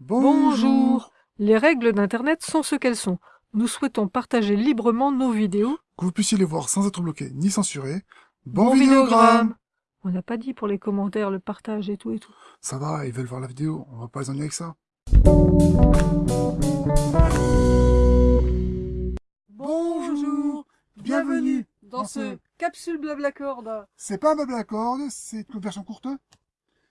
Bonjour. Les règles d'Internet sont ce qu'elles sont. Nous souhaitons partager librement nos vidéos. Que vous puissiez les voir sans être bloqué ni censuré. Bon, Bon vidéogramme On n'a pas dit pour les commentaires, le partage et tout et tout. Ça va, ils veulent voir la vidéo, on va pas les ennuyer avec ça. Bonjour, bienvenue dans ce capsule Blablacord. C'est pas un cordes, c'est une version courte.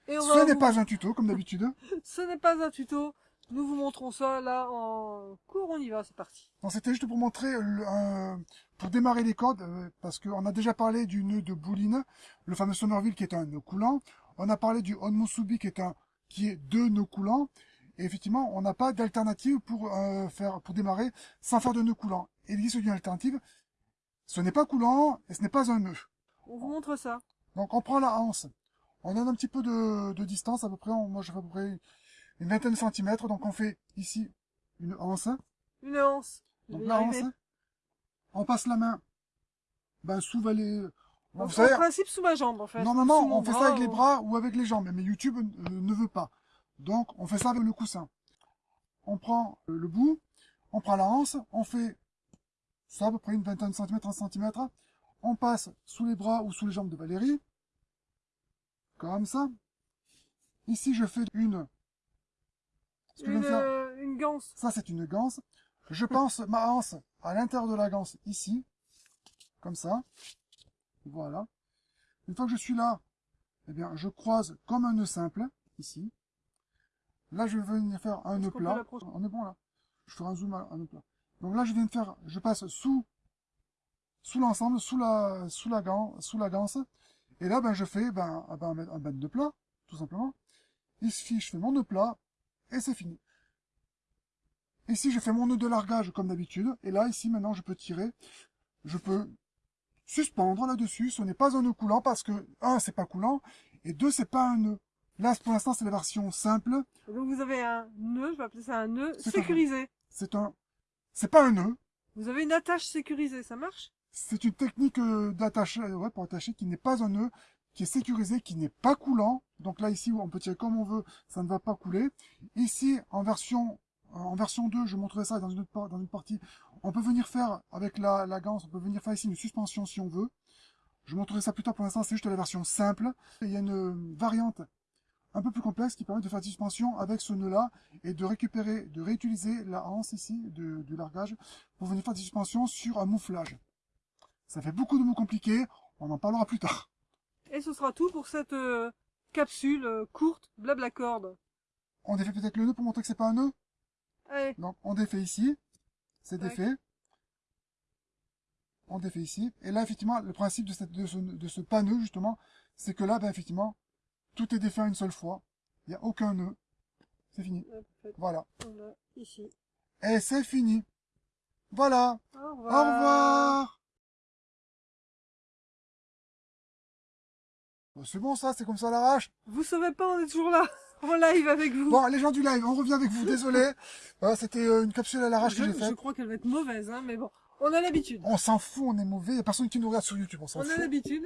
Et on Ce n'est vous- pas un tuto, comme d'habitude. Ce n'est pas un tuto. Nous vous montrons ça là en cours. On y va, c'est parti. Non, c'était juste pour montrer, le- euh, pour démarrer les cordes, euh, parce qu'on a déjà parlé du nœud de Bouline, le fameux Sonorville qui est un nœud coulant. On a parlé du Onmusubi qui est un, qui est deux nœuds coulants. Et effectivement, on n'a pas d'alternative pour euh, faire, pour démarrer sans faire de nœud coulant. Il existe une alternative. Ce n'est pas coulant et ce n'est pas un nœud. On vous montre ça. Donc on prend la anse. On donne un petit peu de, de distance, à peu près, on- moi je fais à peu près une vingtaine de centimètres. Donc on fait ici une anse. Une anse. Donc la hanse, on passe la main ben, sous les... Bon, Donc, vous savez, en principe sous ma jambe en fait. normalement on fait bras, ça avec les bras ou avec les jambes, mais YouTube euh, ne veut pas. Donc on fait ça avec le coussin. On prend euh, le bout, on prend la hanse, on fait ça à peu près une vingtaine de centimètres, 30 centimètres. On passe sous les bras ou sous les jambes de Valérie. Comme ça. Ici je fais une... Ce que je Une, viens de faire, euh, une ganse. ça, c'est une ganse. Je pense ma hanse à l'intérieur de la ganse, ici. Comme ça. Voilà. Une fois que je suis là, eh bien, je croise comme un nœud simple, ici. Là, je vais venir faire un nœud plat. On est bon, là. Je ferai un zoom à un nœud plat. Donc là, je viens de faire, je passe sous, sous l'ensemble, sous la, sous la ganse, sous la ganse. Et là, ben, je fais, ben, ben, un ben de plat, tout simplement. Ici, je fais mon nœud plat, et c'est fini. Ici, je fais mon nœud de largage comme d'habitude. Et là, ici, maintenant, je peux tirer. Je peux suspendre là-dessus. Ce n'est pas un nœud coulant parce que, un, c'est pas coulant. Et deux, c'est pas un nœud. Là, pour l'instant, c'est la version simple. Donc vous avez un nœud, je vais appeler ça un nœud sécurisé. C'est un, c'est pas un nœud. Vous avez une attache sécurisée, ça marche? C'est une technique euh, d'attacher, euh, ouais, pour attacher qui n'est pas un nœud, qui est sécurisé, qui n'est pas coulant. Donc là, ici, on peut tirer comme on veut, ça ne va pas couler. Ici, en version, en version 2, je montrerai ça dans une autre une partie. On peut venir faire, avec la, la ganse, on peut venir faire ici une suspension si on veut. Je montrerai ça plus tard, pour l'instant, c'est juste la version simple. Il y a une euh, variante un peu plus complexe qui permet de faire des suspensions avec ce nœud-là et de récupérer, de réutiliser la hanse ici, du largage, pour venir faire des suspensions sur un mouflage. Ça fait beaucoup de mots compliqués, on en parlera plus tard. Et ce sera tout pour cette euh, capsule euh, courte, blabla corde. On défait peut-être le nœud pour montrer que c'est pas un nœud? Allez, Donc on défait ici, c'est défait. On défait ici. Et là, effectivement, le principe de, cette, de, ce, de ce pas nœud, justement, c'est que là, ben, effectivement, tout est défait une seule fois. Il n'y a aucun nœud. C'est fini. Voilà. ici. Et c'est fini. Voilà. Au Au revoir. C'est bon ça, c'est comme ça à l'arrache. Vous savez pas, on est toujours là, en live avec vous. Bon, les gens du live, on revient avec vous, désolé. Voilà, c'était euh, une capsule à l'arrache que je, j'ai je faite. crois qu'elle va être mauvaise, hein, mais bon, on a l'habitude. On s'en fout, on est mauvais, y a personne qui nous regarde sur YouTube, on s'en On a fout. l'habitude.